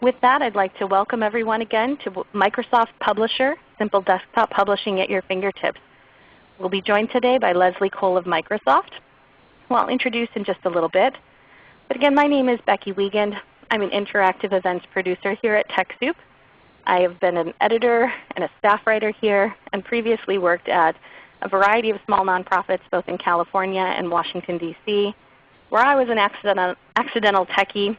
with that, I'd like to welcome everyone again to Microsoft Publisher, Simple Desktop Publishing at your fingertips. We'll be joined today by Leslie Cole of Microsoft, who I'll introduce in just a little bit. But again, my name is Becky Wiegand. I'm an interactive events producer here at TechSoup. I have been an editor and a staff writer here and previously worked at a variety of small nonprofits both in California and Washington, D.C., where I was an accidental, accidental techie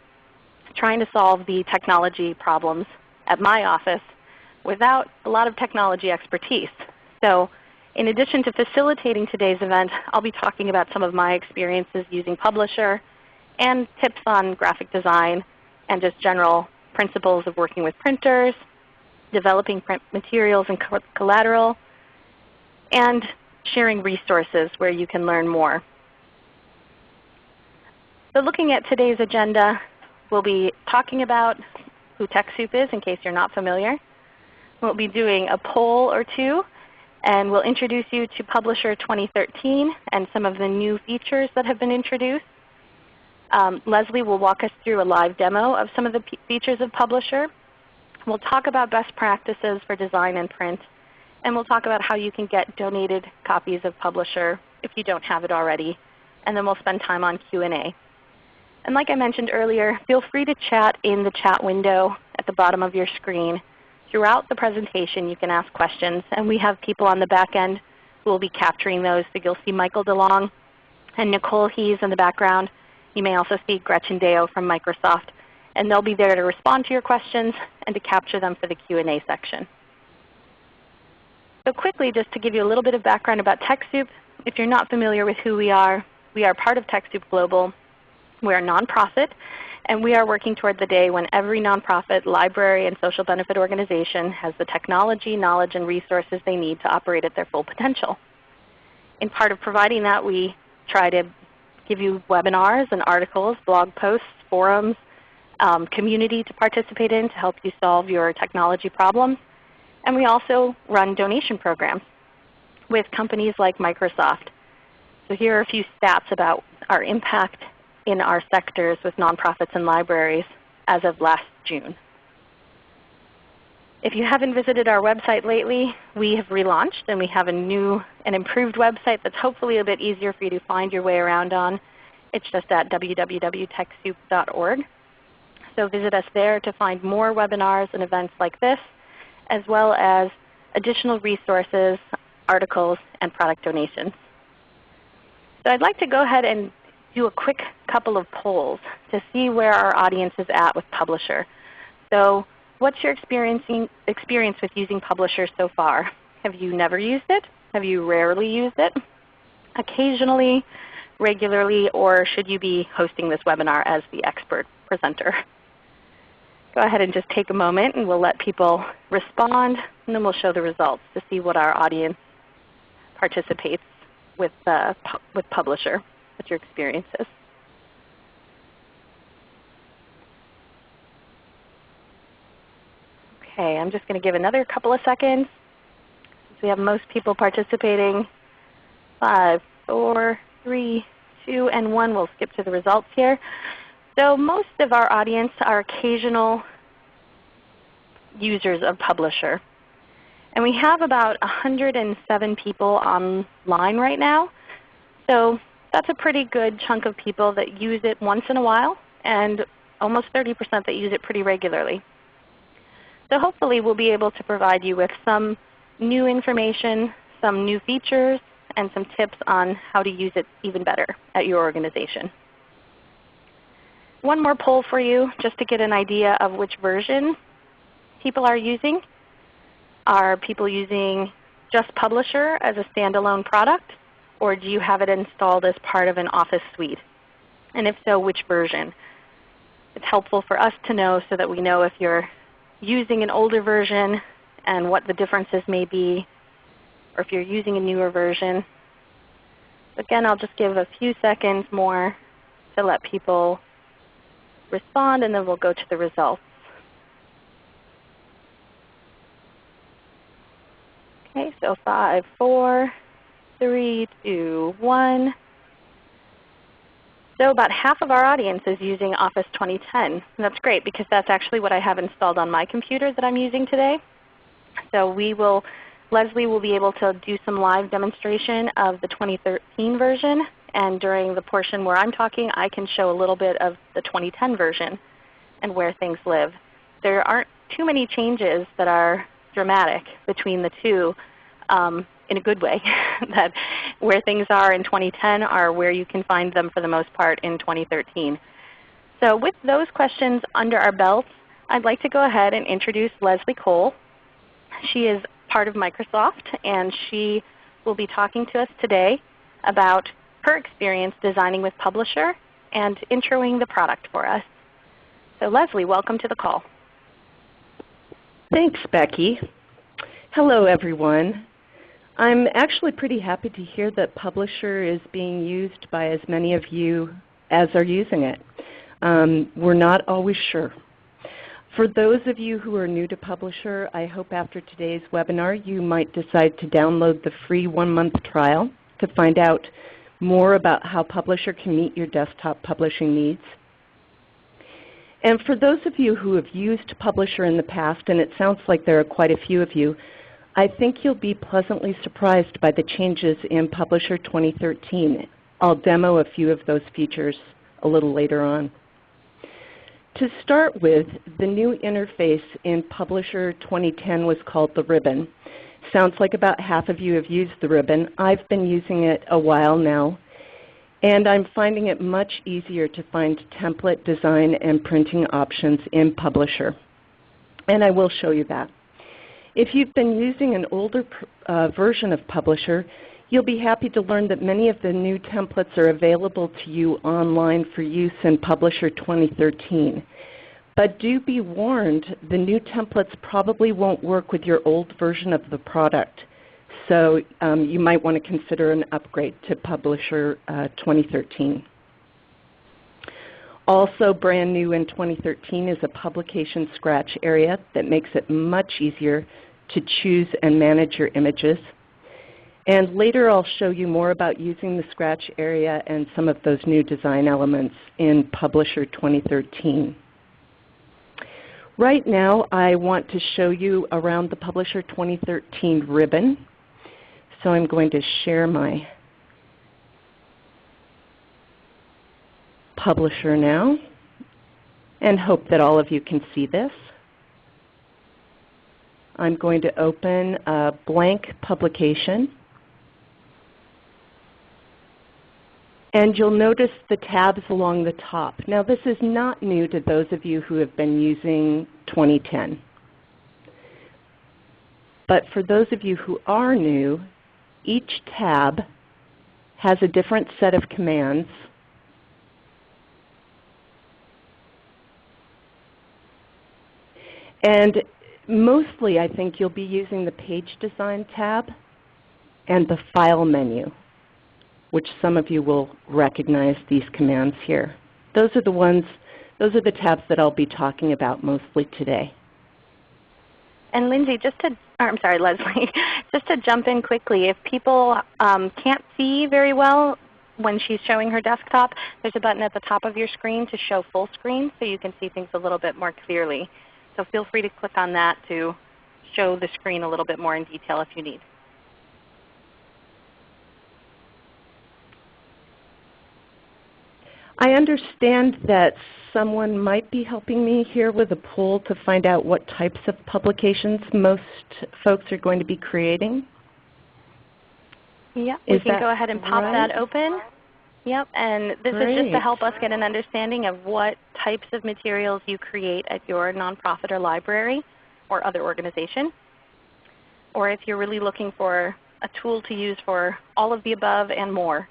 trying to solve the technology problems at my office without a lot of technology expertise. So in addition to facilitating today's event, I'll be talking about some of my experiences using Publisher and tips on graphic design and just general principles of working with printers, developing print materials and collateral, and sharing resources where you can learn more. So looking at today's agenda, we'll be talking about who TechSoup is in case you're not familiar. We'll be doing a poll or two and we'll introduce you to Publisher 2013 and some of the new features that have been introduced. Um, Leslie will walk us through a live demo of some of the features of Publisher. We'll talk about best practices for design and print. And we'll talk about how you can get donated copies of Publisher if you don't have it already. And then we'll spend time on Q&A. And like I mentioned earlier, feel free to chat in the chat window at the bottom of your screen. Throughout the presentation you can ask questions, and we have people on the back end who will be capturing those. So you'll see Michael DeLong and Nicole Hees in the background. You may also see Gretchen Deo from Microsoft. And they'll be there to respond to your questions and to capture them for the Q&A section. So quickly, just to give you a little bit of background about TechSoup, if you're not familiar with who we are, we are part of TechSoup Global. We're a nonprofit, and we are working toward the day when every nonprofit, library, and social benefit organization has the technology, knowledge, and resources they need to operate at their full potential. In part of providing that, we try to give you webinars and articles, blog posts, forums, um, community to participate in to help you solve your technology problems. And we also run donation programs with companies like Microsoft. So here are a few stats about our impact in our sectors with nonprofits and libraries as of last June. If you haven't visited our website lately, we have relaunched and we have a new and improved website that's hopefully a bit easier for you to find your way around on. It's just at www.techsoup.org. So visit us there to find more webinars and events like this, as well as additional resources, articles, and product donations. So I'd like to go ahead and do a quick couple of polls to see where our audience is at with Publisher. So what's your experiencing experience with using Publisher so far? Have you never used it? Have you rarely used it? Occasionally, regularly, or should you be hosting this webinar as the expert presenter? Go ahead and just take a moment and we'll let people respond and then we'll show the results to see what our audience participates with, uh, with Publisher what your experience is. Okay, I'm just going to give another couple of seconds. We have most people participating. Five, four, three, two, and one. We'll skip to the results here. So most of our audience are occasional users of Publisher. And we have about 107 people online right now. So that's a pretty good chunk of people that use it once in a while and almost 30% that use it pretty regularly. So hopefully we'll be able to provide you with some new information, some new features, and some tips on how to use it even better at your organization. One more poll for you just to get an idea of which version people are using. Are people using just Publisher as a standalone product? Or do you have it installed as part of an Office suite? And if so, which version? It's helpful for us to know so that we know if you're using an older version and what the differences may be, or if you're using a newer version. Again, I'll just give a few seconds more to let people respond, and then we'll go to the results. Okay, so five, four, three, two, one. So about half of our audience is using Office 2010. And that's great because that's actually what I have installed on my computer that I'm using today. So we will, Leslie will be able to do some live demonstration of the 2013 version. And during the portion where I'm talking, I can show a little bit of the 2010 version and where things live. There aren't too many changes that are dramatic between the two um, in a good way. that where things are in 2010 are where you can find them for the most part in 2013. So with those questions under our belts, I'd like to go ahead and introduce Leslie Cole. She is part of Microsoft and she will be talking to us today about her experience designing with Publisher and introing the product for us. So Leslie, welcome to the call. Thanks, Becky. Hello, everyone. I'm actually pretty happy to hear that Publisher is being used by as many of you as are using it. Um, we're not always sure. For those of you who are new to Publisher, I hope after today's webinar you might decide to download the free one-month trial to find out more about how Publisher can meet your desktop publishing needs. And for those of you who have used Publisher in the past, and it sounds like there are quite a few of you, I think you'll be pleasantly surprised by the changes in Publisher 2013. I'll demo a few of those features a little later on. To start with, the new interface in Publisher 2010 was called the ribbon. Sounds like about half of you have used the ribbon. I've been using it a while now, and I'm finding it much easier to find template design and printing options in Publisher. And I will show you that. If you've been using an older uh, version of Publisher, you'll be happy to learn that many of the new templates are available to you online for use in Publisher 2013. But do be warned, the new templates probably won't work with your old version of the product. So um, you might want to consider an upgrade to Publisher uh, 2013. Also brand new in 2013 is a publication scratch area that makes it much easier to choose and manage your images. And later I'll show you more about using the scratch area and some of those new design elements in Publisher 2013. Right now I want to show you around the Publisher 2013 ribbon. So I'm going to share my Publisher now and hope that all of you can see this. I'm going to open a blank publication. And you'll notice the tabs along the top. Now this is not new to those of you who have been using 2010. But for those of you who are new, each tab has a different set of commands And mostly I think you'll be using the Page Design tab and the File menu, which some of you will recognize these commands here. Those are the ones, those are the tabs that I'll be talking about mostly today. And Lindsay, just to, I'm sorry, Leslie, just to jump in quickly, if people um, can't see very well when she's showing her desktop, there's a button at the top of your screen to show full screen so you can see things a little bit more clearly. So feel free to click on that to show the screen a little bit more in detail if you need. I understand that someone might be helping me here with a poll to find out what types of publications most folks are going to be creating. Yeah, we can go ahead and pop right? that open. Yep, and this Great. is just to help us get an understanding of what types of materials you create at your nonprofit or library or other organization. Or if you're really looking for a tool to use for all of the above and more.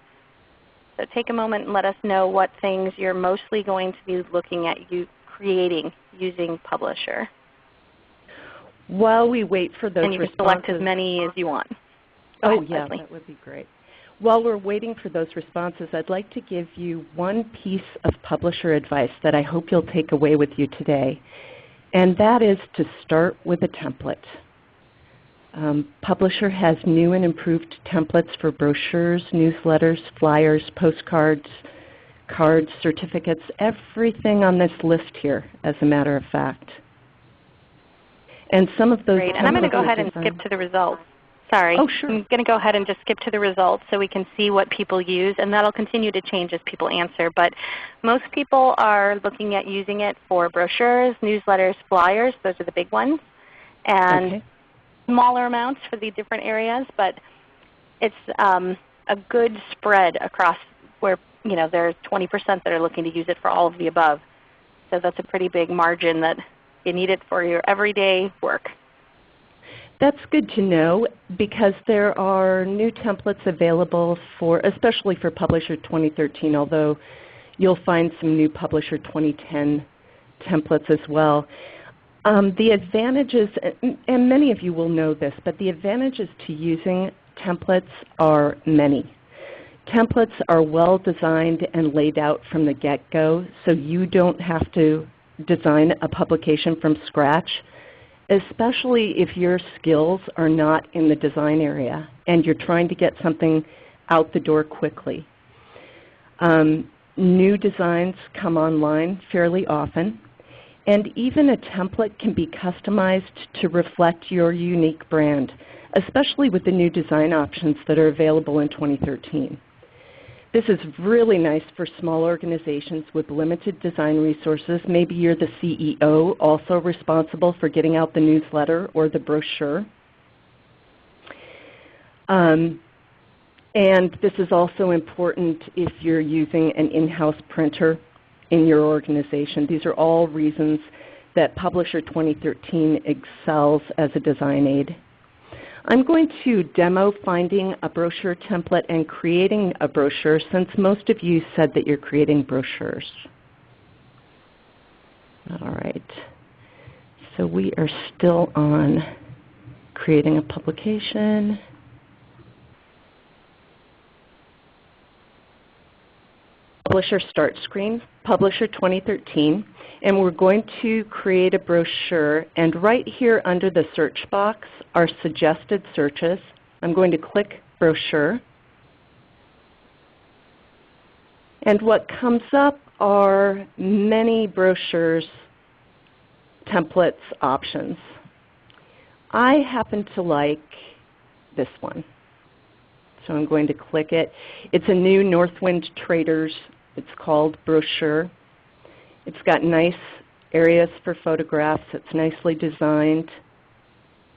So take a moment and let us know what things you're mostly going to be looking at you creating using Publisher. While we wait for those And you can select as many as you want. oh yeah, Leslie. that would be great. While we're waiting for those responses, I'd like to give you one piece of publisher advice that I hope you'll take away with you today. And that is to start with a template. Um, publisher has new and improved templates for brochures, newsletters, flyers, postcards, cards, certificates, everything on this list here, as a matter of fact. And some of those Great. And I'm going to go ahead and skip to the results. Sorry. Oh, sure. I'm going to go ahead and just skip to the results so we can see what people use, and that'll continue to change as people answer. But most people are looking at using it for brochures, newsletters, flyers. Those are the big ones. And Okay. smaller amounts for the different areas, but it's um, a good spread across where you know there's 20% that are looking to use it for all of the above. So that's a pretty big margin that you need it for your everyday work. That's good to know because there are new templates available for, especially for Publisher 2013, although you'll find some new Publisher 2010 templates as well. Um, the advantages, and- many of you will know this, but the advantages to using templates are many. Templates are well designed and laid out from the get-go, so you don't have to design a publication from scratch especially if your skills are not in the design area and you're trying to get something out the door quickly. Um, new designs come online fairly often, and even a template can be customized to reflect your unique brand, especially with the new design options that are available in 2013. This is really nice for small organizations with limited design resources. Maybe you're the CEO, also responsible for getting out the newsletter or the brochure. Um, and this is also important if you're using an in-house printer in your organization. These are all reasons that Publisher 2013 excels as a design aid. I'm going to demo finding a brochure template and creating a brochure since most of you said that you're creating brochures. All right. So we are still on creating a publication. Publisher Start Screen, Publisher 2013, and we're going to create a brochure. And right here under the search box are suggested searches. I'm going to click Brochure. And what comes up are many brochures, templates, options. I happen to like this one. So I'm going to click it. It's a new Northwind Traders, it's called brochure. It's got nice areas for photographs. It's nicely designed.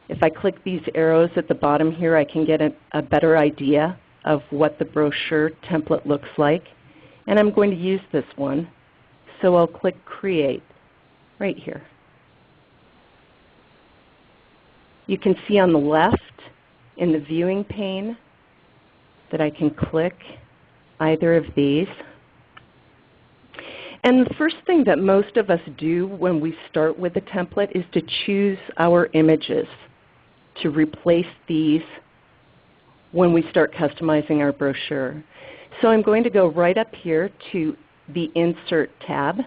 If I click these arrows at the bottom here, I can get a, a better idea of what the brochure template looks like. And I'm going to use this one. So I'll click Create right here. You can see on the left in the viewing pane that I can click either of these. And the first thing that most of us do when we start with a template is to choose our images to replace these when we start customizing our brochure. So I'm going to go right up here to the Insert tab,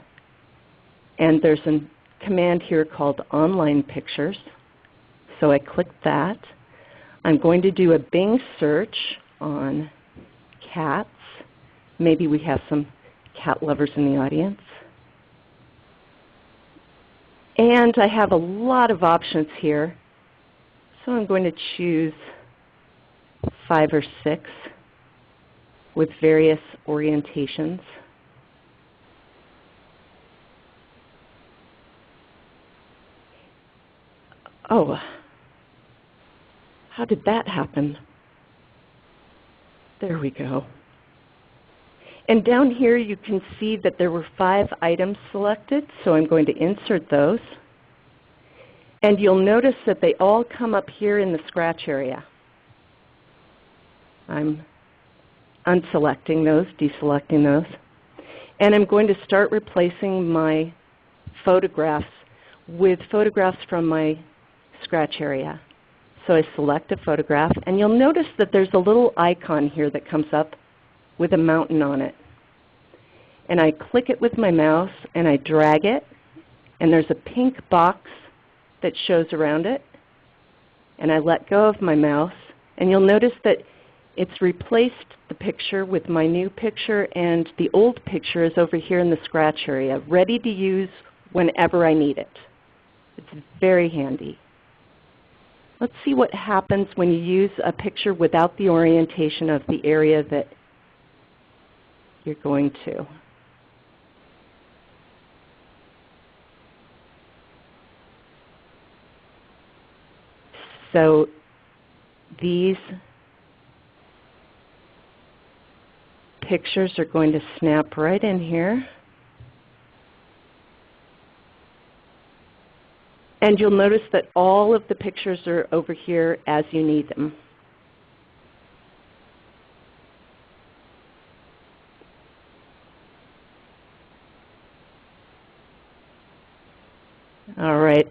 and there's a command here called Online Pictures. So I click that. I'm going to do a Bing search on cats. Maybe we have some cat lovers in the audience. And I have a lot of options here. So I'm going to choose five or six with various orientations. Oh, how did that happen? There we go. And down here you can see that there were five items selected, so I'm going to insert those. And you'll notice that they all come up here in the scratch area. I'm unselecting those, deselecting those. And I'm going to start replacing my photographs with photographs from my scratch area. So I select a photograph, and you'll notice that there's a little icon here that comes up with a mountain on it. And I click it with my mouse, and I drag it, and there's a pink box that shows around it. And I let go of my mouse, and you'll notice that It's replaced the picture with my new picture and the old picture is over here in the scratch area, ready to use whenever I need it. It's very handy. Let's see what happens when you use a picture without the orientation of the area that you're going to. So these pictures are going to snap right in here. And you'll notice that all of the pictures are over here as you need them.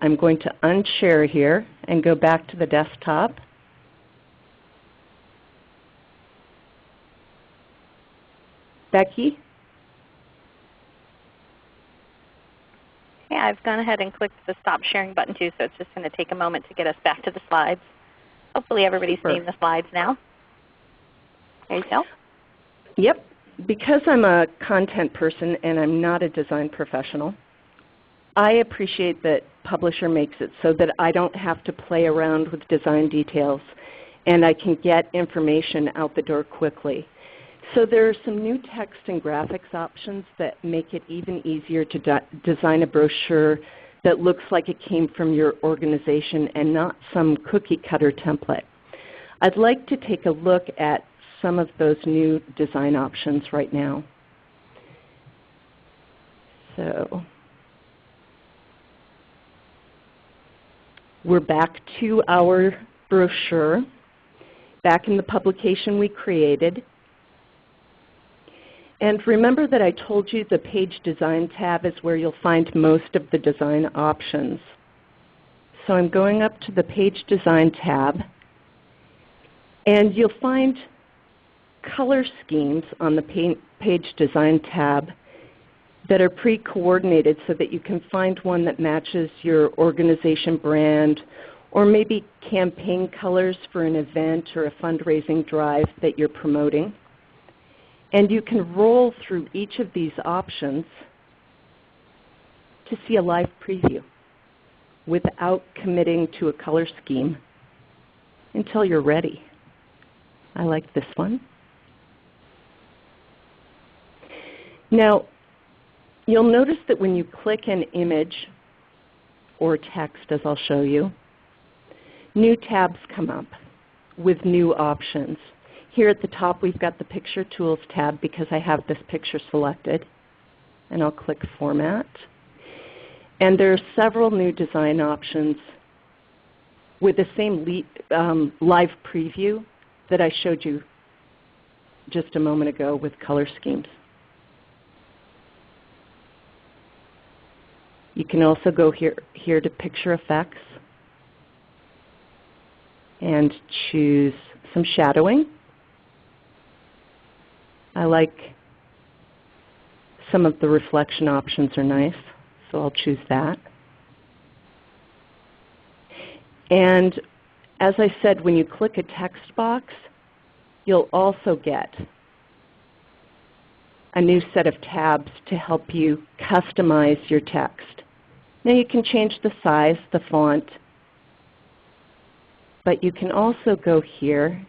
I'm going to unshare here and go back to the desktop. Becky? Okay, I've gone ahead and clicked the stop sharing button too, so it's just going to take a moment to get us back to the slides. Hopefully everybody's Super. seeing the slides now. There you go. Yep. Because I'm a content person and I'm not a design professional, I appreciate that Publisher makes it so that I don't have to play around with design details and I can get information out the door quickly. So there are some new text and graphics options that make it even easier to de design a brochure that looks like it came from your organization and not some cookie cutter template. I'd like to take a look at some of those new design options right now. So we're back to our brochure, back in the publication we created. And remember that I told you the Page Design tab is where you'll find most of the design options. So I'm going up to the Page Design tab, and you'll find color schemes on the Page Design tab that are pre-coordinated so that you can find one that matches your organization brand or maybe campaign colors for an event or a fundraising drive that you're promoting. And you can roll through each of these options to see a live preview without committing to a color scheme until you're ready. I like this one. Now, you'll notice that when you click an image or text, as I'll show you, new tabs come up with new options. Here at the top we've got the Picture Tools tab because I have this picture selected. And I'll click Format. And there are several new design options with the same um, live preview that I showed you just a moment ago with color schemes. You can also go here, here to Picture Effects and choose some shadowing. I like some of the reflection options are nice, so I'll choose that. And as I said, when you click a text box, you'll also get a new set of tabs to help you customize your text. Now you can change the size, the font, but you can also go here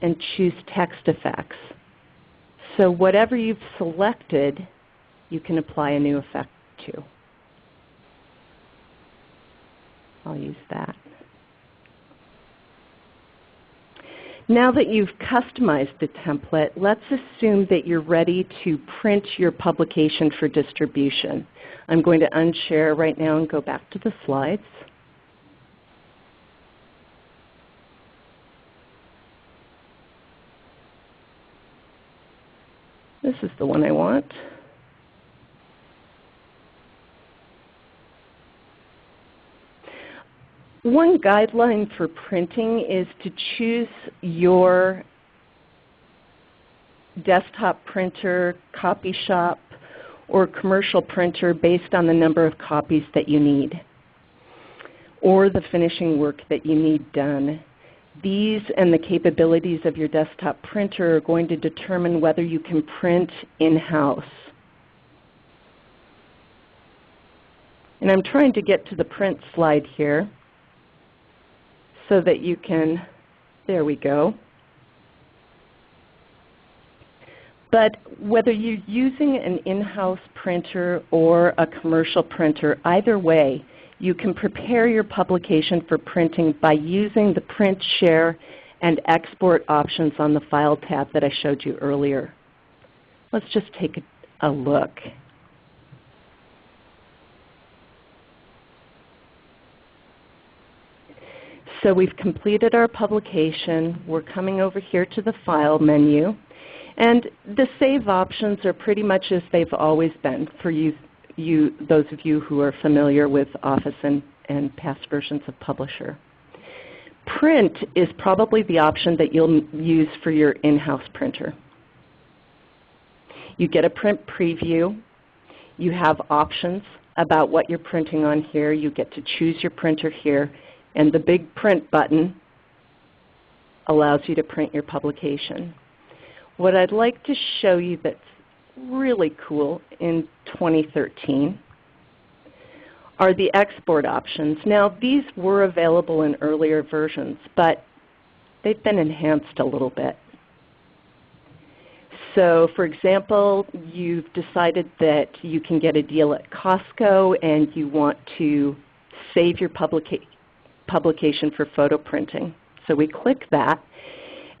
and choose text effects. So whatever you've selected, you can apply a new effect to. I'll use that. Now that you've customized the template, let's assume that you're ready to print your publication for distribution. I'm going to unshare right now and go back to the slides. This is the one I want. One guideline for printing is to choose your desktop printer, copy shop, or commercial printer based on the number of copies that you need or the finishing work that you need done. These and the capabilities of your desktop printer are going to determine whether you can print in-house. And I'm trying to get to the print slide here so that you can, there we go. But whether you're using an in-house printer or a commercial printer, either way, you can prepare your publication for printing by using the print, share, and export options on the File tab that I showed you earlier. Let's just take a, look. So we've completed our publication. We're coming over here to the File menu. And the save options are pretty much as they've always been for you, you those of you who are familiar with Office and, and past versions of Publisher. Print is probably the option that you'll use for your in-house printer. You get a print preview. You have options about what you're printing on here. You get to choose your printer here. And the big print button allows you to print your publication. What I'd like to show you that's really cool in 2013 are the export options. Now these were available in earlier versions, but they've been enhanced a little bit. So for example, you've decided that you can get a deal at Costco and you want to save your publica publication for photo printing. So we click that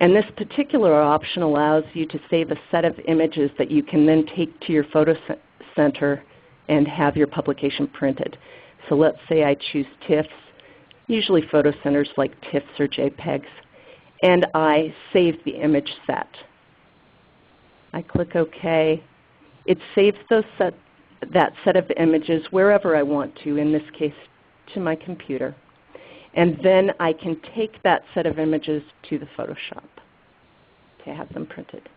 and this particular option allows you to save a set of images that you can then take to your photo center and have your publication printed. So let's say I choose TIFFs, usually photo centers like TIFFs or JPEGs, and I save the image set. I click OK. It saves those set, that set of images wherever I want to, in this case to my computer. And then I can take that set of images to the photo shop to have them printed.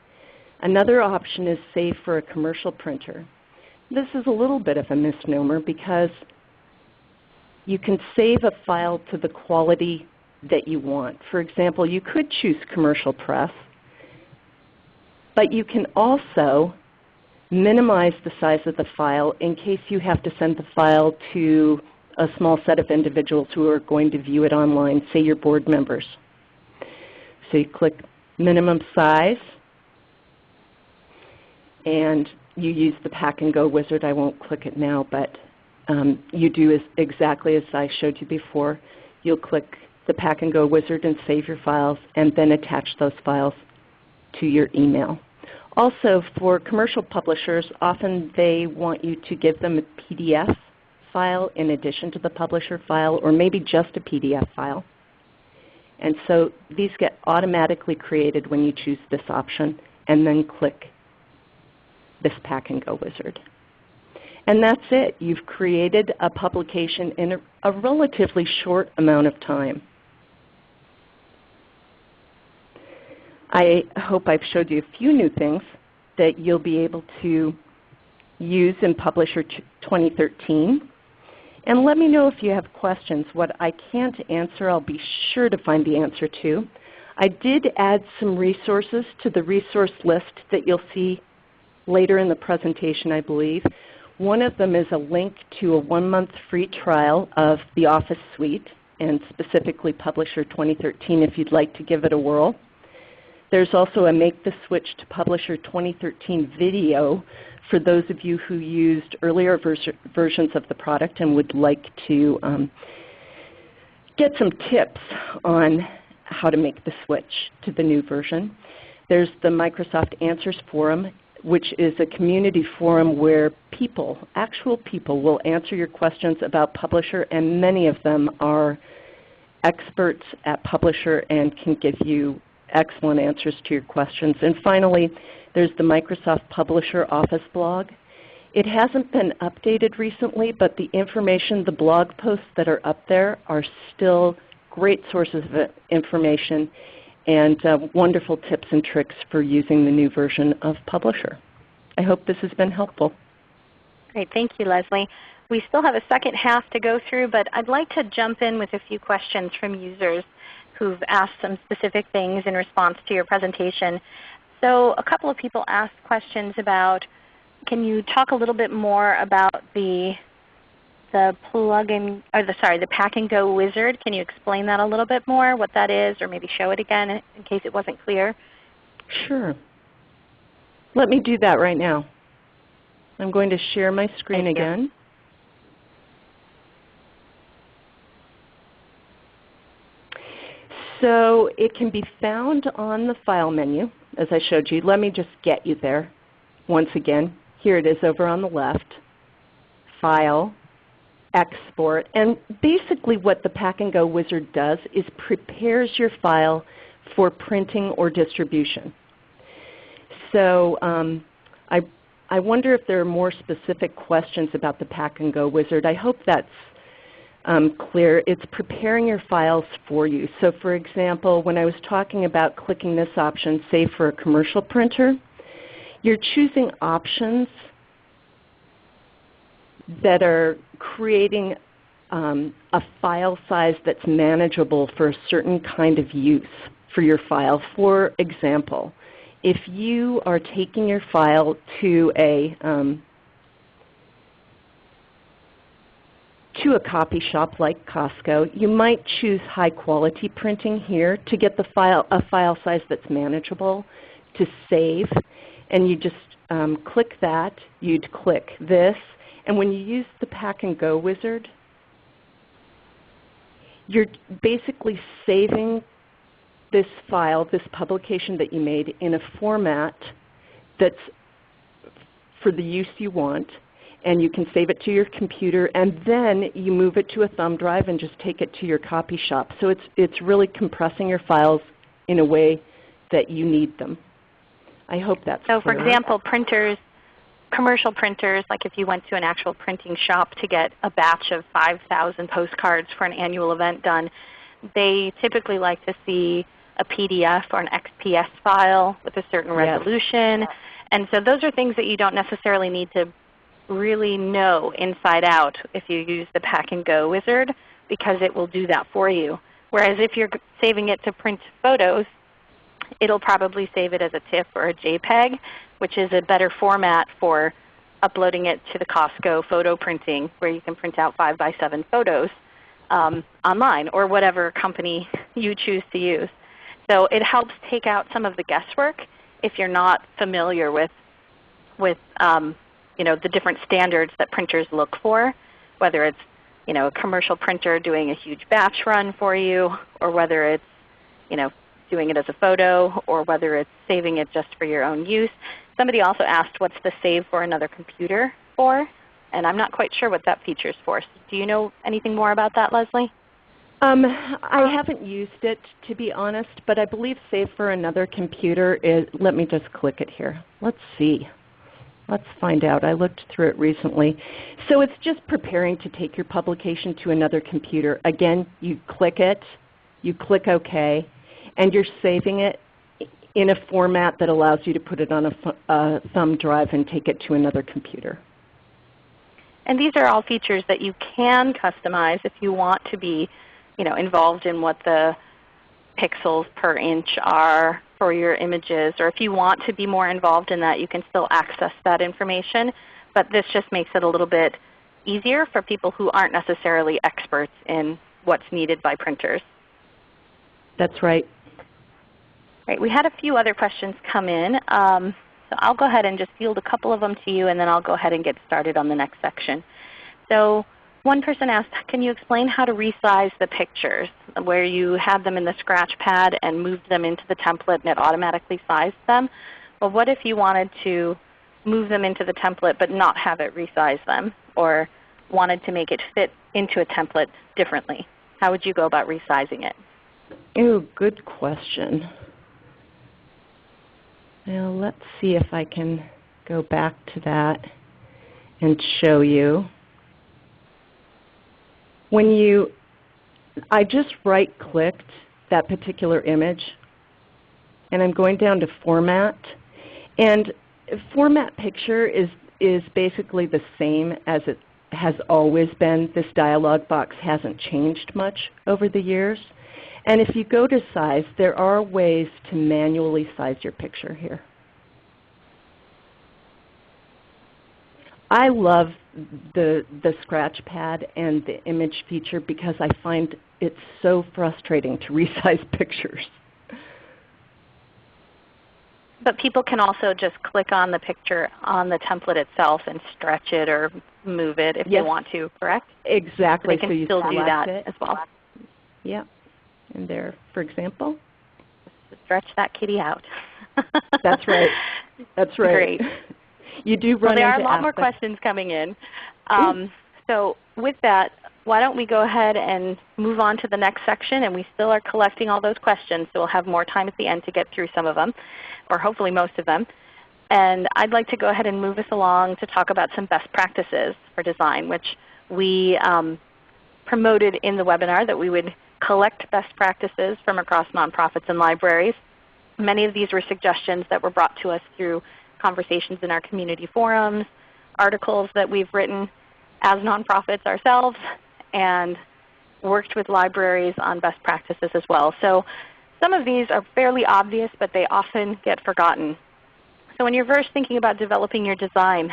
Another option is Save for a commercial printer. This is a little bit of a misnomer because you can save a file to the quality that you want. For example, you could choose commercial press, but you can also minimize the size of the file in case you have to send the file to a small set of individuals who are going to view it online, say your board members. So you click minimum size, and you use the Pack and Go wizard. I won't click it now, but um, you do as, exactly as I showed you before. You'll click the Pack and Go wizard and save your files, and then attach those files to your email. Also, for commercial publishers, often they want you to give them a PDF file in addition to the publisher file, or maybe just a PDF file. And so these get automatically created when you choose this option and then click this Pack and Go wizard. And that's it. You've created a publication in a, a relatively short amount of time. I hope I've showed you a few new things that you'll be able to use in Publisher 2013. And let me know if you have questions. What I can't answer, I'll be sure to find the answer to. I did add some resources to the resource list that you'll see later in the presentation, I believe. One of them is a link to a one-month free trial of the Office Suite, and specifically Publisher 2013 if you'd like to give it a whirl. There's also a Make the Switch to Publisher 2013 video for those of you who used earlier vers versions of the product and would like to um, get some tips on how to make the switch to the new version. There's the Microsoft Answers Forum, which is a community forum where people, actual people, will answer your questions about Publisher, and many of them are experts at Publisher and can give you excellent answers to your questions. And finally, there's the Microsoft Publisher Office blog. It hasn't been updated recently, but the information, the blog posts that are up there are still great sources of information and uh, wonderful tips and tricks for using the new version of Publisher. I hope this has been helpful. Great. Thank you, Leslie. We still have a second half to go through, but I'd like to jump in with a few questions from users who've asked some specific things in response to your presentation. So a couple of people asked questions about, can you talk a little bit more about the the plugin, or the sorry, the Pack and Go Wizard. Can you explain that a little bit more, what that is, or maybe show it again in case it wasn't clear? Sure. Let me do that right now. I'm going to share my screen Thank you. So it can be found on the File menu, as I showed you. Let me just get you there once again. Here it is over on the left. File, Export. And basically what the Pack and Go Wizard does is prepares your file for printing or distribution. So um, I, I wonder if there are more specific questions about the Pack and Go Wizard. I hope that's um, clear. It's preparing your files for you. So for example, when I was talking about clicking this option, say for a commercial printer, you're choosing options that are creating um, a file size that's manageable for a certain kind of use for your file. For example, if you are taking your file to a um, to a copy shop like Costco, you might choose high quality printing here to get the file, a file size that's manageable to save. And you just um, click that. You'd click this. And when you use the Pack and Go wizard, you're basically saving this file, this publication that you made in a format that's for the use you want and you can save it to your computer, and then you move it to a thumb drive and just take it to your copy shop. So it's, it's really compressing your files in a way that you need them. I hope that's So for example, printers, commercial printers, like if you went to an actual printing shop to get a batch of 5,000 postcards for an annual event done, they typically like to see a PDF or an XPS file with a certain Yes. resolution. And so those are things that you don't necessarily need to really know inside out if you use the Pack and Go wizard because it will do that for you. Whereas if you're saving it to print photos, it'll probably save it as a TIFF or a JPEG, which is a better format for uploading it to the Costco photo printing where you can print out 5 by 7 photos um, online or whatever company you choose to use. So it helps take out some of the guesswork if you're not familiar with, with um, you know, the different standards that printers look for, whether it's you know, a commercial printer doing a huge batch run for you, or whether it's you know, doing it as a photo, or whether it's saving it just for your own use. Somebody also asked what's the save for another computer for, and I'm not quite sure what that feature is for. So do you know anything more about that, Leslie? Um, I haven't used it to be honest, but I believe Save for Another Computer is, let me just click it here. Let's see. Let's find out. I looked through it recently. So it's just preparing to take your publication to another computer. Again, you click it, you click OK, and you're saving it in a format that allows you to put it on a, a thumb drive and take it to another computer. And these are all features that you can customize if you want to be you know, involved in what the pixels per inch are for your images. Or if you want to be more involved in that, you can still access that information. But this just makes it a little bit easier for people who aren't necessarily experts in what's needed by printers. That's right. Right, we had a few other questions come in. Um, so I'll go ahead and just field a couple of them to you, and then I'll go ahead and get started on the next section. So one person asked, can you explain how to resize the pictures where you had them in the scratch pad and moved them into the template and it automatically sized them? Well, what if you wanted to move them into the template but not have it resize them or wanted to make it fit into a template differently? How would you go about resizing it? Oh, good question. Now let's see if I can go back to that and show you. When you, I just right clicked that particular image and I'm going down to format. And format picture is, is basically the same as it has always been. This dialog box hasn't changed much over the years. And if you go to size, there are ways to manually size your picture here. I love the, the scratch pad and the image feature because I find it so frustrating to resize pictures. But people can also just click on the picture on the template itself and stretch it or move it if yes. they want to, correct? Exactly. So they can so still do that it. as well. Yeah. And there, for example. Stretch that kitty out. That's right. That's right. Great. You do run well, there are a lot aspects. more questions coming in. Um, so with that, why don't we go ahead and move on to the next section, and we still are collecting all those questions, so we'll have more time at the end to get through some of them, or hopefully most of them. And I'd like to go ahead and move us along to talk about some best practices for design, which we um, promoted in the webinar that we would collect best practices from across nonprofits and libraries. Many of these were suggestions that were brought to us through conversations in our community forums, articles that we've written as nonprofits ourselves, and worked with libraries on best practices as well. So some of these are fairly obvious, but they often get forgotten. So when you're first thinking about developing your design,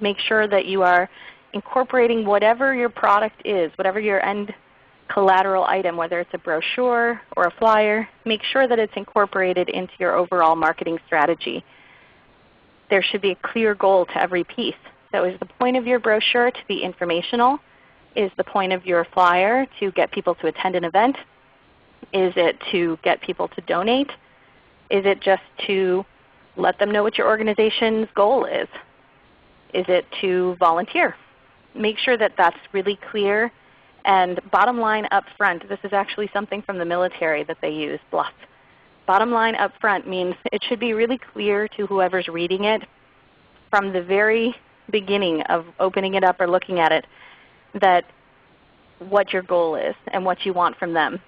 make sure that you are incorporating whatever your product is, whatever your end collateral item, whether it's a brochure or a flyer, make sure that it's incorporated into your overall marketing strategy. There should be a clear goal to every piece. So is the point of your brochure to be informational? Is the point of your flyer to get people to attend an event? Is it to get people to donate? Is it just to let them know what your organization's goal is? Is it to volunteer? Make sure that that's really clear. And bottom line up front, this is actually something from the military that they use, BLUF. Bottom line up front means it should be really clear to whoever's reading it from the very beginning of opening it up or looking at it that what your goal is and what you want from them,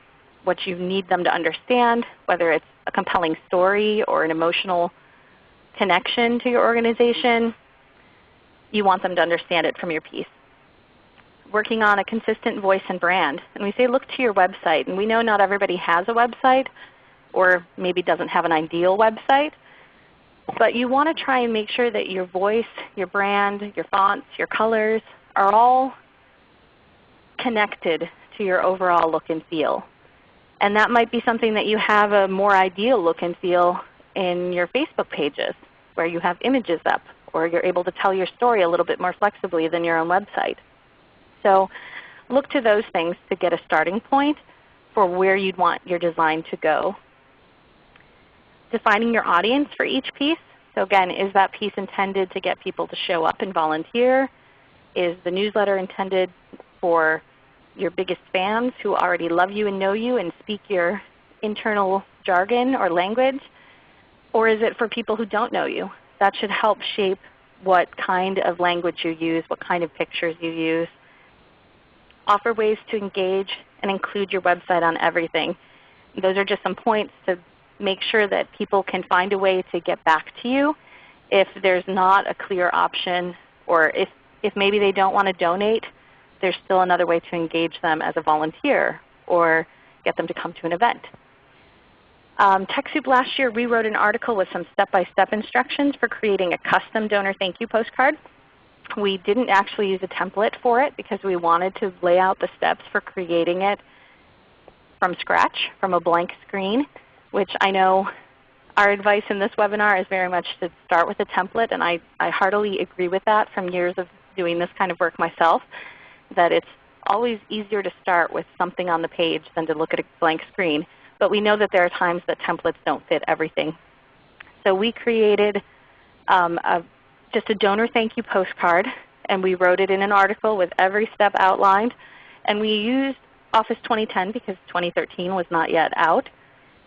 what you need them to understand, whether it's a compelling story or an emotional connection to your organization. You want them to understand it from your piece. Working on a consistent voice and brand. And we say look to your website. And we know not everybody has a website or maybe doesn't have an ideal website. But you want to try and make sure that your voice, your brand, your fonts, your colors are all connected to your overall look and feel. And that might be something that you have a more ideal look and feel in your Facebook pages where you have images up or you're able to tell your story a little bit more flexibly than your own website. So look to those things to get a starting point for where you'd want your design to go. Defining your audience for each piece. So again, is that piece intended to get people to show up and volunteer? Is the newsletter intended for your biggest fans who already love you and know you and speak your internal jargon or language? Or is it for people who don't know you? That should help shape what kind of language you use, what kind of pictures you use. Offer ways to engage and include your website on everything. Those are just some points to make sure that people can find a way to get back to you if there's not a clear option or if, if maybe they don't want to donate, there's still another way to engage them as a volunteer or get them to come to an event. Um, TechSoup last year rewrote an article with some step-by-step -step instructions for creating a custom donor thank you postcard. We didn't actually use a template for it because we wanted to lay out the steps for creating it from scratch, from a blank screen, which I know our advice in this webinar is very much to start with a template, and I, I heartily agree with that from years of doing this kind of work myself, that it's always easier to start with something on the page than to look at a blank screen. But we know that there are times that templates don't fit everything. So we created um, a, just a donor thank you postcard, and we wrote it in an article with every step outlined. And we used Office 2010 because 2013 was not yet out.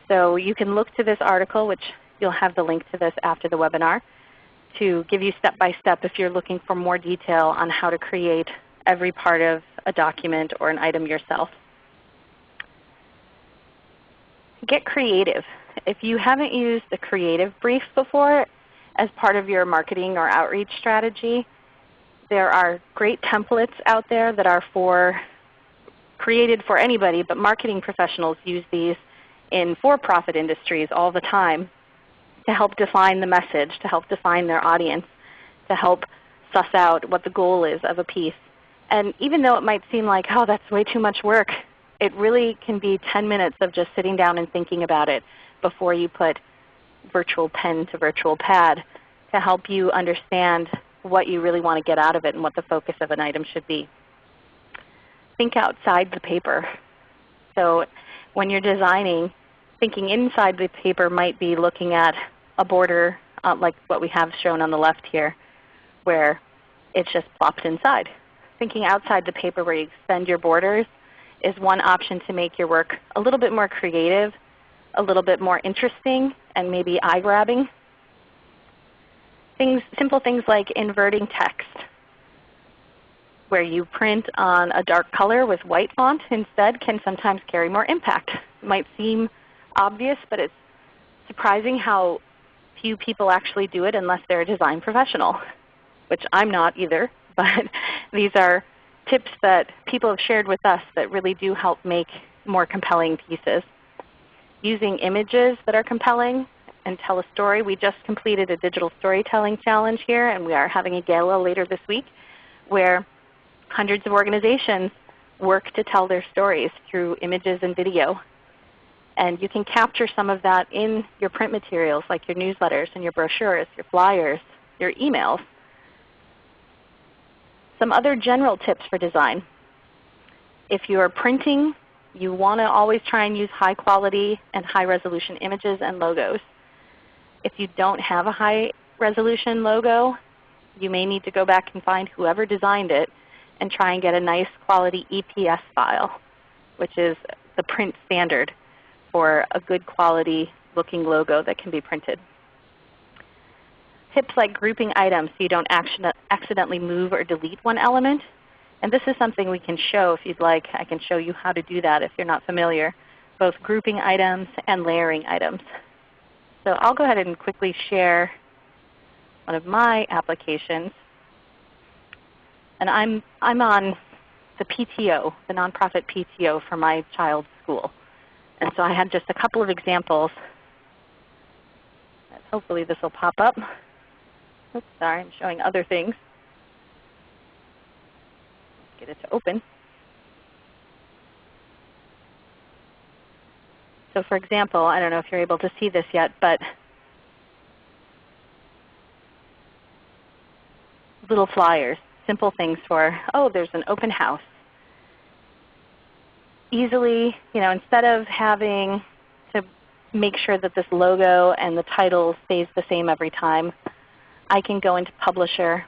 So you can look to this article, which you'll have the link to this after the webinar, to give you step by step if you're looking for more detail on how to create every part of a document or an item yourself. Get creative. If you haven't used the creative brief before as part of your marketing or outreach strategy, there are great templates out there that are for created for anybody, but marketing professionals use these in for-profit industries all the time to help define the message, to help define their audience, to help suss out what the goal is of a piece. And even though it might seem like, oh, that's way too much work, it really can be 10 minutes of just sitting down and thinking about it before you put virtual pen to virtual pad to help you understand what you really want to get out of it and what the focus of an item should be. Think outside the paper. So when you're designing, thinking inside the paper might be looking at a border uh, like what we have shown on the left here where it's just plopped inside. Thinking outside the paper where you extend your borders is one option to make your work a little bit more creative, a little bit more interesting, and maybe eye-grabbing. Things, simple things like inverting text, where you print on a dark color with white font instead can sometimes carry more impact. It might seem obvious, but it's surprising how few people actually do it unless they're a design professional, which I'm not either. But these are tips that people have shared with us that really do help make more compelling pieces. Using images that are compelling and tell a story. We just completed a digital storytelling challenge here, and we are having a gala later this week where hundreds of organizations work to tell their stories through images and video. And you can capture some of that in your print materials like your newsletters and your brochures, your flyers, your emails. Some other general tips for design. If you are printing, you want to always try and use high quality and high resolution images and logos. If you don't have a high resolution logo, you may need to go back and find whoever designed it and try and get a nice quality EPS file, which is the print standard for a good quality looking logo that can be printed. Tips like grouping items so you don't accidentally move or delete one element. And this is something we can show if you'd like. I can show you how to do that if you're not familiar, both grouping items and layering items. So I'll go ahead and quickly share one of my applications. And I'm, I'm on the PTO, the nonprofit PTO for my child's school. And so I had just a couple of examples. Hopefully this will pop up. Oops, sorry, I'm showing other things. Get it to open. So for example, I don't know if you're able to see this yet, but little flyers, simple things for, oh, there's an open house. Easily, you know, instead of having to make sure that this logo and the title stays the same every time, I can go into Publisher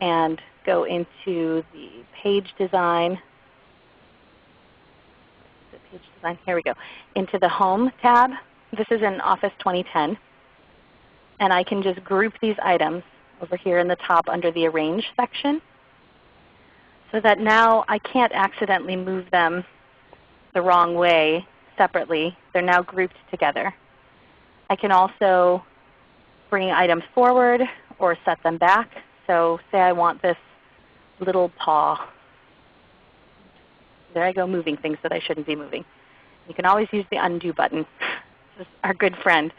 and go into the page design page design. Here we go. Into the Home tab. This is in Office 2010. And I can just group these items over here in the top under the Arrange section so that now I can't accidentally move them the wrong way separately. They're now grouped together. I can also bring items forward or set them back. So say I want this little paw there I go moving things that I shouldn't be moving. You can always use the undo button. this is our good friend.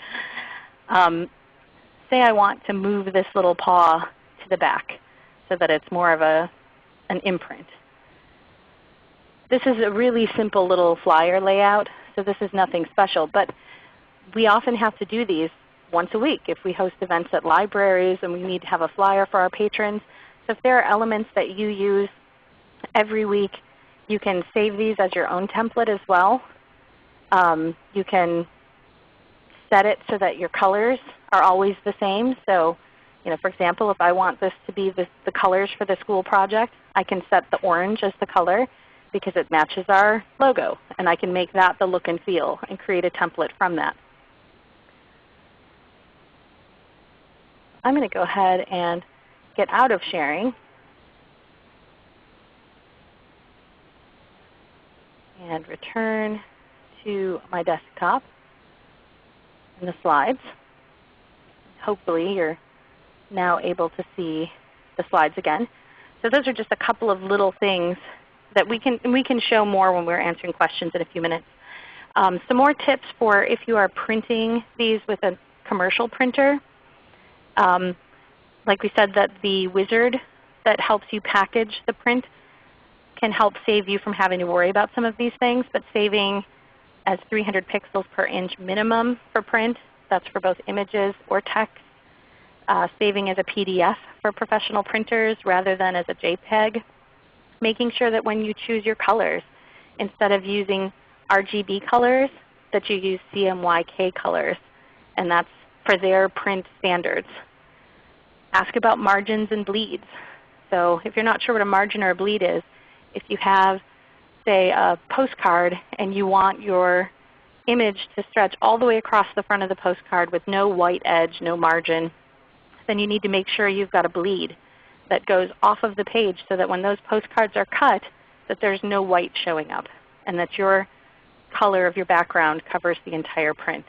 Um, say I want to move this little paw to the back so that it's more of a, an imprint. This is a really simple little flyer layout, so this is nothing special. But we often have to do these once a week if we host events at libraries and we need to have a flyer for our patrons. So if there are elements that you use every week you can save these as your own template as well. Um, you can set it so that your colors are always the same. So you know, for example, if I want this to be the, the colors for the school project, I can set the orange as the color because it matches our logo. And I can make that the look and feel and create a template from that. I'm going to go ahead and get out of sharing and return to my desktop and the slides. Hopefully you're now able to see the slides again. So those are just a couple of little things that we can, we can show more when we're answering questions in a few minutes. Um, some more tips for if you are printing these with a commercial printer. Um, like we said that the wizard that helps you package the print can help save you from having to worry about some of these things, but saving as 300 pixels per inch minimum for print, that's for both images or text. Uh, saving as a PDF for professional printers rather than as a JPEG. Making sure that when you choose your colors, instead of using RGB colors, that you use CMYK colors. And that's for their print standards. Ask about margins and bleeds. So if you're not sure what a margin or a bleed is, if you have say a postcard and you want your image to stretch all the way across the front of the postcard with no white edge, no margin, then you need to make sure you've got a bleed that goes off of the page so that when those postcards are cut that there's no white showing up and that your color of your background covers the entire print.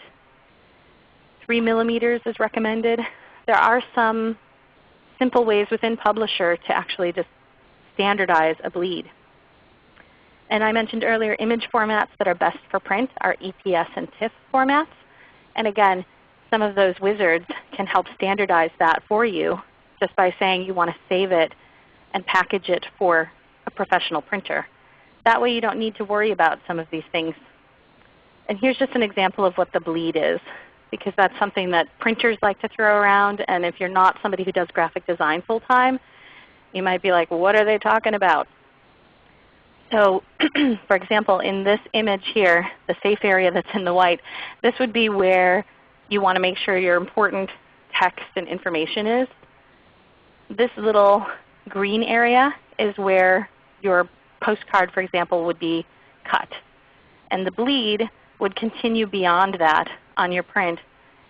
3 millimeters is recommended. There are some simple ways within Publisher to actually just standardize a bleed. And I mentioned earlier image formats that are best for print are EPS and TIFF formats. And again, some of those wizards can help standardize that for you just by saying you want to save it and package it for a professional printer. That way you don't need to worry about some of these things. And here's just an example of what the bleed is because that's something that printers like to throw around. And if you're not somebody who does graphic design full time, you might be like, what are they talking about? So for example, in this image here, the safe area that's in the white, this would be where you want to make sure your important text and information is. This little green area is where your postcard, for example, would be cut. And the bleed would continue beyond that on your print,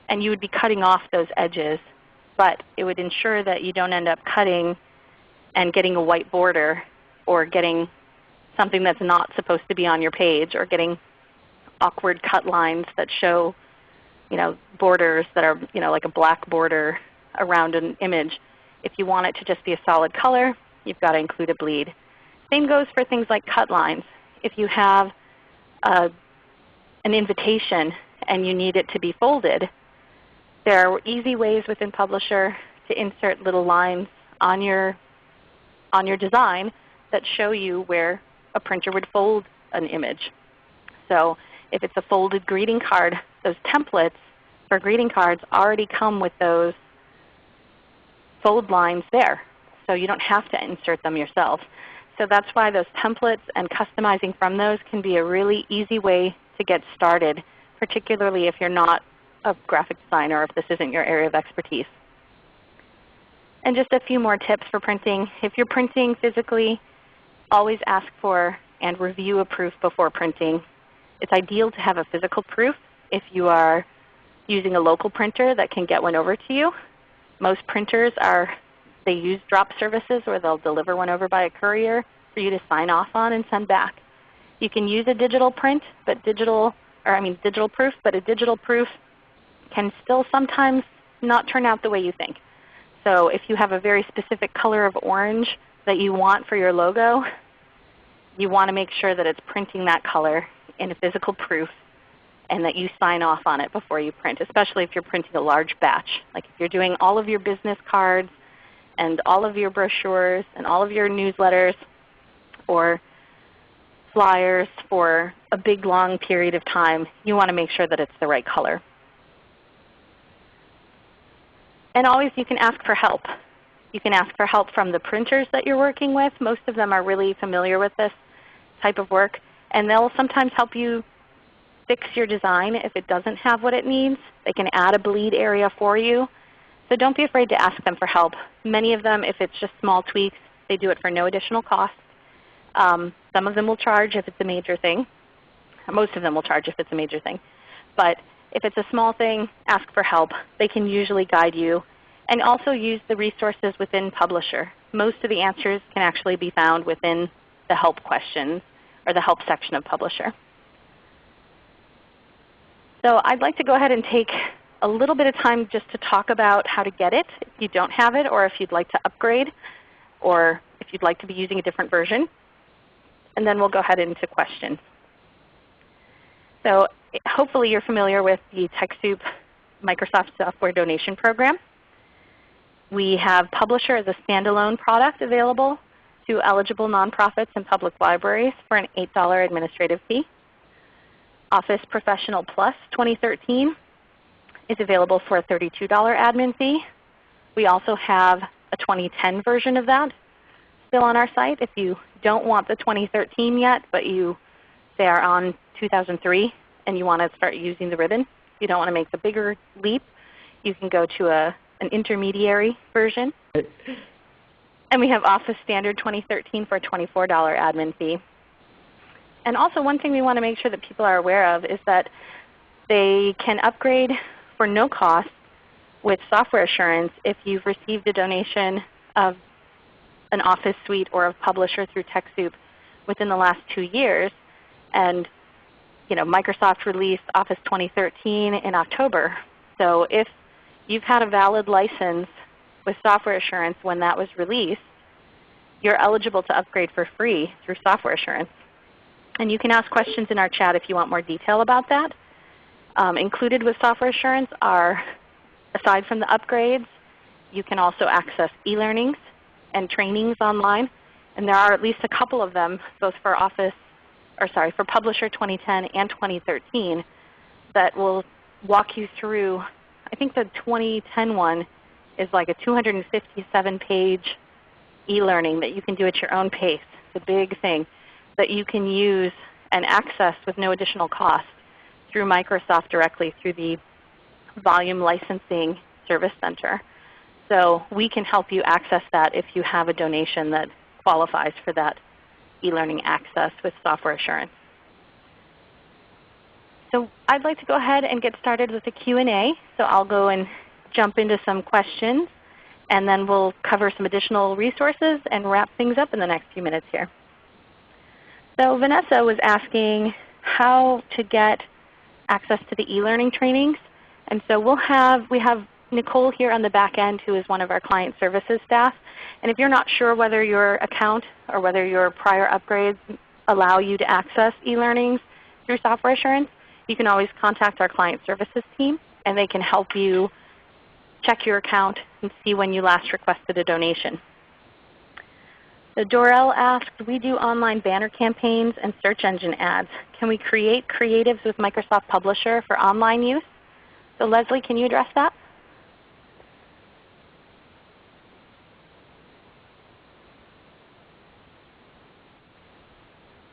and you would be cutting off those edges. But it would ensure that you don't end up cutting and getting a white border or getting something that's not supposed to be on your page or getting awkward cut lines that show you know, borders that are you know, like a black border around an image. If you want it to just be a solid color, you've got to include a bleed. Same goes for things like cut lines. If you have a, an invitation and you need it to be folded, there are easy ways within Publisher to insert little lines on your, on your design that show you where a printer would fold an image. So if it's a folded greeting card, those templates for greeting cards already come with those fold lines there. So you don't have to insert them yourself. So that's why those templates and customizing from those can be a really easy way to get started, particularly if you're not a graphic designer or if this isn't your area of expertise. And just a few more tips for printing. If you're printing physically, always ask for and review a proof before printing. It's ideal to have a physical proof if you are using a local printer that can get one over to you. Most printers are, they use drop services where they'll deliver one over by a courier for you to sign off on and send back. You can use a digital print, but digital, or I mean digital proof, but a digital proof can still sometimes not turn out the way you think. So if you have a very specific color of orange that you want for your logo, you want to make sure that it's printing that color in a physical proof and that you sign off on it before you print, especially if you're printing a large batch. Like if you're doing all of your business cards and all of your brochures and all of your newsletters or flyers for a big long period of time, you want to make sure that it's the right color. And always you can ask for help. You can ask for help from the printers that you're working with. Most of them are really familiar with this type of work. And they'll sometimes help you fix your design if it doesn't have what it needs. They can add a bleed area for you. So don't be afraid to ask them for help. Many of them, if it's just small tweaks, they do it for no additional cost. Um, some of them will charge if it's a major thing. Most of them will charge if it's a major thing. But if it's a small thing, ask for help. They can usually guide you. And also use the resources within Publisher. Most of the answers can actually be found within the help questions or the help section of Publisher. So I'd like to go ahead and take a little bit of time just to talk about how to get it if you don't have it or if you'd like to upgrade or if you'd like to be using a different version. and then we'll go ahead into questions. So hopefully you're familiar with the TechSoup Microsoft Software Donation Program. We have Publisher as a standalone product available to eligible nonprofits and public libraries for an $8 administrative fee. Office Professional Plus 2013 is available for a $32 admin fee. We also have a 2010 version of that still on our site. If you don't want the 2013 yet, but you say are on 2003 and you want to start using the ribbon, you don't want to make the bigger leap, you can go to a, an intermediary version. And we have Office Standard 2013 for a $24 admin fee. And also one thing we want to make sure that people are aware of is that they can upgrade for no cost with software assurance if you've received a donation of an Office suite or a publisher through TechSoup within the last two years. And you know, Microsoft released Office 2013 in October. So if you've had a valid license with software assurance when that was released, you're eligible to upgrade for free through software assurance. And you can ask questions in our chat if you want more detail about that. Um, included with software assurance are, aside from the upgrades, you can also access e-learnings and trainings online. And there are at least a couple of them, both for Office, or sorry, for Publisher 2010 and 2013, that will walk you through. I think the 2010 one is like a 257 page e-learning that you can do at your own pace. It's a big thing that you can use and access with no additional cost through Microsoft directly through the Volume Licensing Service Center. So we can help you access that if you have a donation that qualifies for that e-learning access with software assurance. So I'd like to go ahead and get started with the Q&A. So I'll go and jump into some questions and then we'll cover some additional resources and wrap things up in the next few minutes here. So Vanessa was asking how to get access to the e-learning trainings. And so we'll have, we have Nicole here on the back end who is one of our client services staff. And if you're not sure whether your account or whether your prior upgrades allow you to access e-learnings through software assurance, you can always contact our client services team and they can help you check your account and see when you last requested a donation. So Dorel asked, we do online banner campaigns and search engine ads. Can we create creatives with Microsoft Publisher for online use? So Leslie, can you address that?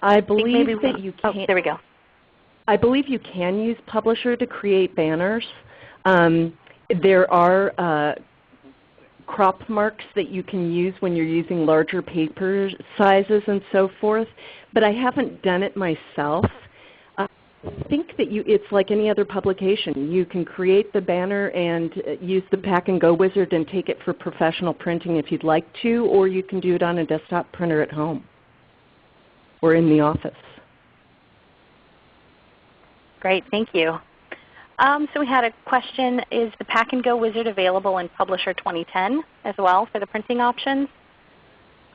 I believe I that you oh, can. Oh, there we go. I believe you can use Publisher to create banners. Um, there are uh, crop marks that you can use when you're using larger paper sizes and so forth, but I haven't done it myself. I think that you, it's like any other publication. You can create the banner and uh, use the Pack and Go wizard and take it for professional printing if you'd like to, or you can do it on a desktop printer at home or in the office. Great, thank you. Um, so we had a question, is the Pack and Go Wizard available in Publisher 2010 as well for the printing options?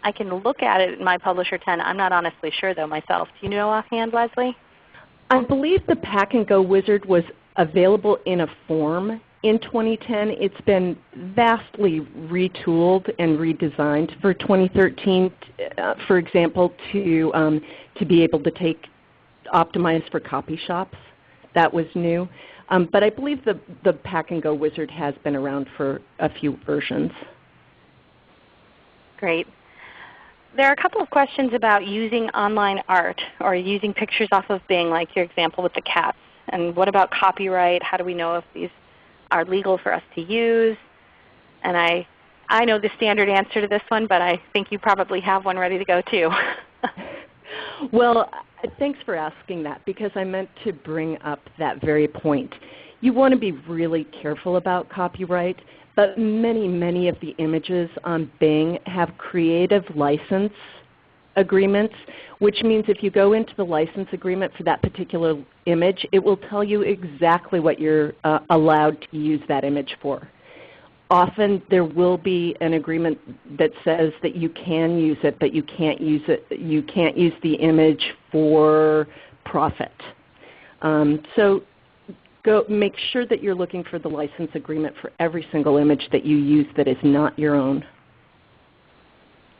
I can look at it in my Publisher 10. I'm not honestly sure though myself. Do you know offhand, Leslie? I believe the Pack and Go Wizard was available in a form in 2010. It's been vastly retooled and redesigned for 2013, uh, for example, to, um, to be able to take optimize for copy shops. That was new. Um, but I believe the, the Pack and Go Wizard has been around for a few versions. Great. There are a couple of questions about using online art or using pictures off of Bing, like your example with the cats. And what about copyright? How do we know if these are legal for us to use? And I, I know the standard answer to this one, but I think you probably have one ready to go too. well, thanks for asking that because I meant to bring up that very point. You want to be really careful about copyright, but many, many of the images on Bing have creative license agreements, which means if you go into the license agreement for that particular image, it will tell you exactly what you're uh, allowed to use that image for. Often there will be an agreement that says that you can use it, but you can't use it. You can't use the image for profit. Um, so go make sure that you're looking for the license agreement for every single image that you use that is not your own.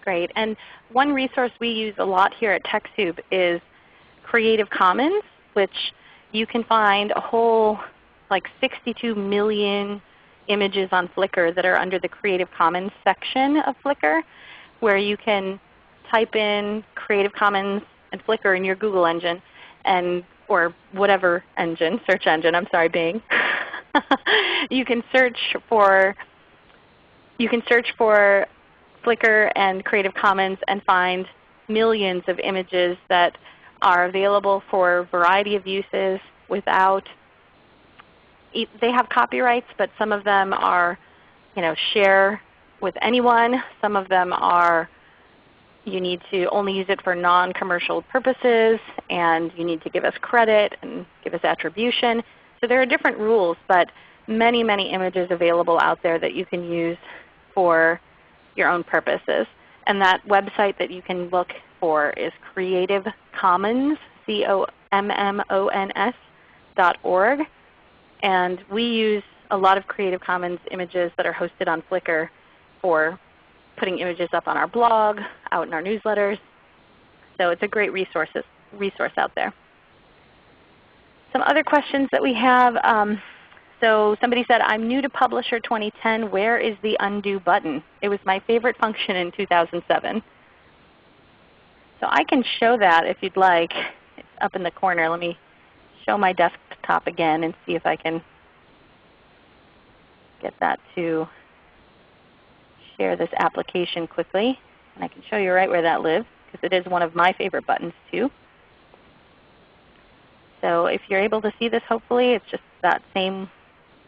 Great. And one resource we use a lot here at TechSoup is Creative Commons, which you can find a whole like 62 million images on Flickr that are under the Creative Commons section of Flickr where you can type in Creative Commons and Flickr in your Google engine and or whatever engine, search engine, I'm sorry, Bing. you can search for you can search for Flickr and Creative Commons and find millions of images that are available for a variety of uses without they have copyrights, but some of them are you know, share with anyone. Some of them are you need to only use it for non-commercial purposes, and you need to give us credit and give us attribution. So there are different rules, but many, many images available out there that you can use for your own purposes. And that website that you can look for is Creative Commons, C-O-M-M-O-N-S dot org. And we use a lot of Creative Commons images that are hosted on Flickr for putting images up on our blog, out in our newsletters. So it's a great resource out there. Some other questions that we have. Um, so somebody said, I'm new to Publisher 2010. Where is the undo button? It was my favorite function in 2007. So I can show that if you'd like. It's up in the corner. Let me show my desktop again and see if I can get that to share this application quickly. And I can show you right where that lives because it is one of my favorite buttons too. So if you're able to see this hopefully, it's just that same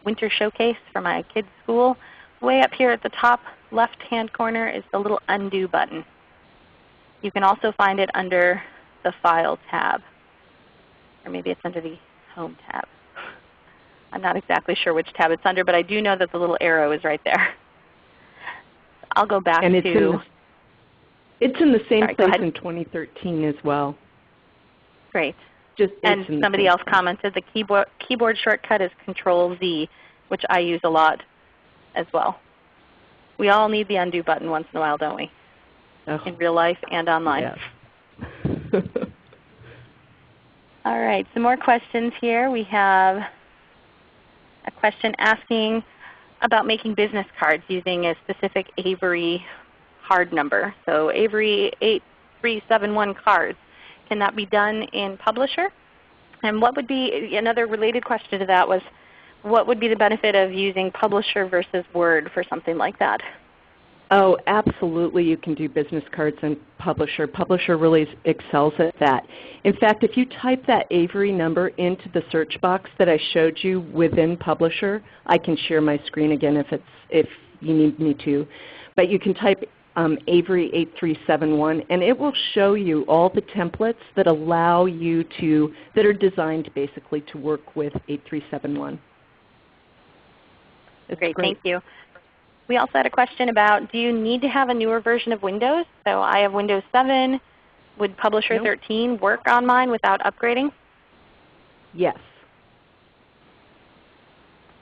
winter showcase for my kids' school. Way up here at the top left-hand corner is the little Undo button. You can also find it under the File tab. Or maybe it's under the Home tab. I'm not exactly sure which tab it's under, but I do know that the little arrow is right there. I'll go back and it's to. In the, it's in the same sorry, place in 2013 as well. Great. Just and somebody else place. commented the keyboard, keyboard shortcut is Control Z, which I use a lot as well. We all need the undo button once in a while, don't we? Oh. In real life and online. Yes. all right, some more questions here. We have a question asking about making business cards using a specific Avery hard number. So Avery 8371 cards. Can that be done in Publisher? And what would be another related question to that was what would be the benefit of using Publisher versus Word for something like that? Oh, absolutely you can do business cards in Publisher. Publisher really excels at that. In fact, if you type that Avery number into the search box that I showed you within Publisher, I can share my screen again if, it's, if you need me to. But you can type um, Avery 8371 and it will show you all the templates that allow you to, that are designed basically to work with 8371. It's great, great. thank you. We also had a question about do you need to have a newer version of Windows? So I have Windows 7. Would Publisher nope. 13 work on mine without upgrading? Yes.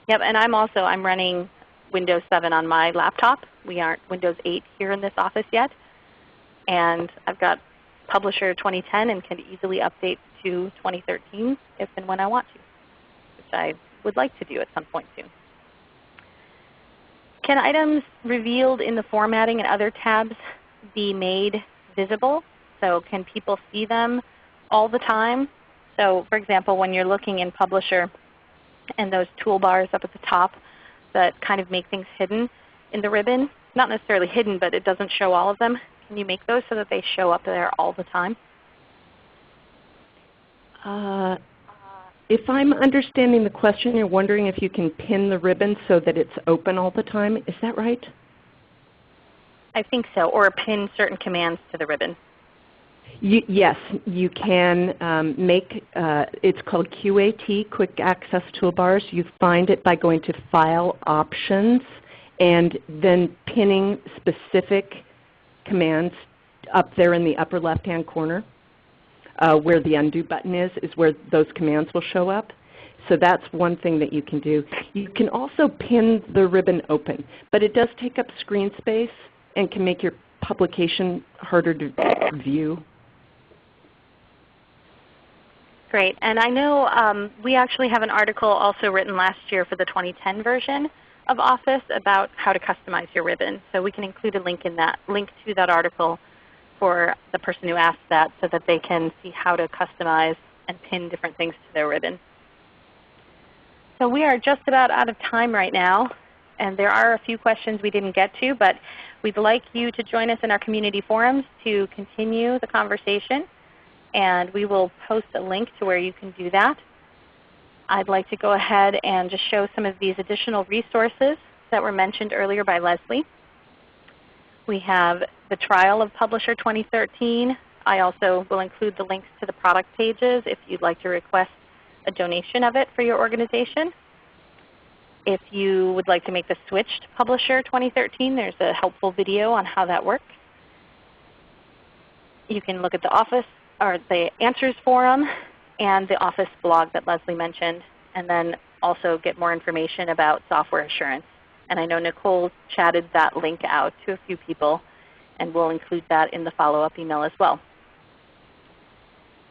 Yep, and I'm also I'm running Windows 7 on my laptop. We aren't Windows 8 here in this office yet. And I've got Publisher 2010 and can easily update to 2013 if and when I want to, which I would like to do at some point soon. Can items revealed in the formatting and other tabs be made visible? So can people see them all the time? So for example, when you're looking in Publisher and those toolbars up at the top that kind of make things hidden in the ribbon, not necessarily hidden, but it doesn't show all of them, can you make those so that they show up there all the time? Uh, if I'm understanding the question, you're wondering if you can pin the ribbon so that it's open all the time. Is that right? I think so, or pin certain commands to the ribbon. You, yes, you can um, make, uh, it's called QAT, Quick Access Toolbars. You find it by going to File Options and then pinning specific commands up there in the upper left-hand corner uh, where the undo button is, is where those commands will show up. So that's one thing that you can do. You can also pin the ribbon open, but it does take up screen space and can make your publication harder to view. Great. And I know um, we actually have an article also written last year for the 2010 version of Office about how to customize your ribbon. So we can include a link in that link to that article for the person who asked that so that they can see how to customize and pin different things to their ribbon. So we are just about out of time right now, and there are a few questions we didn't get to, but we'd like you to join us in our community forums to continue the conversation, and we will post a link to where you can do that. I'd like to go ahead and just show some of these additional resources that were mentioned earlier by Leslie. We have the trial of Publisher 2013. I also will include the links to the product pages if you'd like to request a donation of it for your organization. If you would like to make the switch to Publisher 2013, there's a helpful video on how that works. You can look at the Office or the Answers Forum and the Office blog that Leslie mentioned, and then also get more information about software assurance. And I know Nicole chatted that link out to a few people, and we'll include that in the follow-up email as well.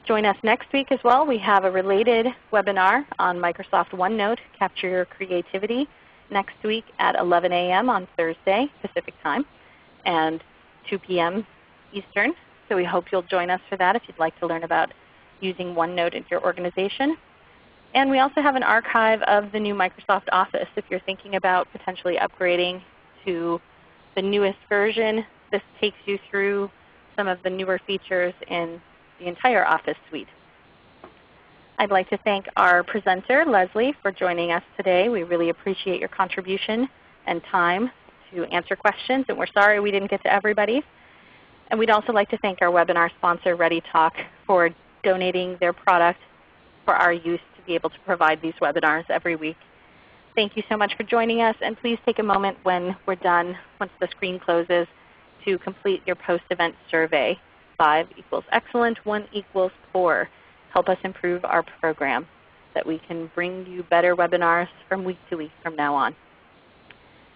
Join us next week as well. We have a related webinar on Microsoft OneNote, Capture Your Creativity, next week at 11 a.m. on Thursday Pacific Time and 2 p.m. Eastern. So we hope you'll join us for that if you'd like to learn about using OneNote in your organization. And we also have an archive of the new Microsoft Office. If you're thinking about potentially upgrading to the newest version, this takes you through some of the newer features in the entire Office suite. I'd like to thank our presenter, Leslie, for joining us today. We really appreciate your contribution and time to answer questions, and we're sorry we didn't get to everybody. And we'd also like to thank our webinar sponsor, ReadyTalk, for donating their product for our use to be able to provide these webinars every week. Thank you so much for joining us, and please take a moment when we're done, once the screen closes, to complete your post-event survey. 5 equals excellent, 1 equals poor. Help us improve our program that we can bring you better webinars from week to week from now on.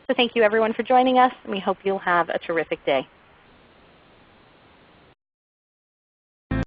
So thank you everyone for joining us, and we hope you'll have a terrific day.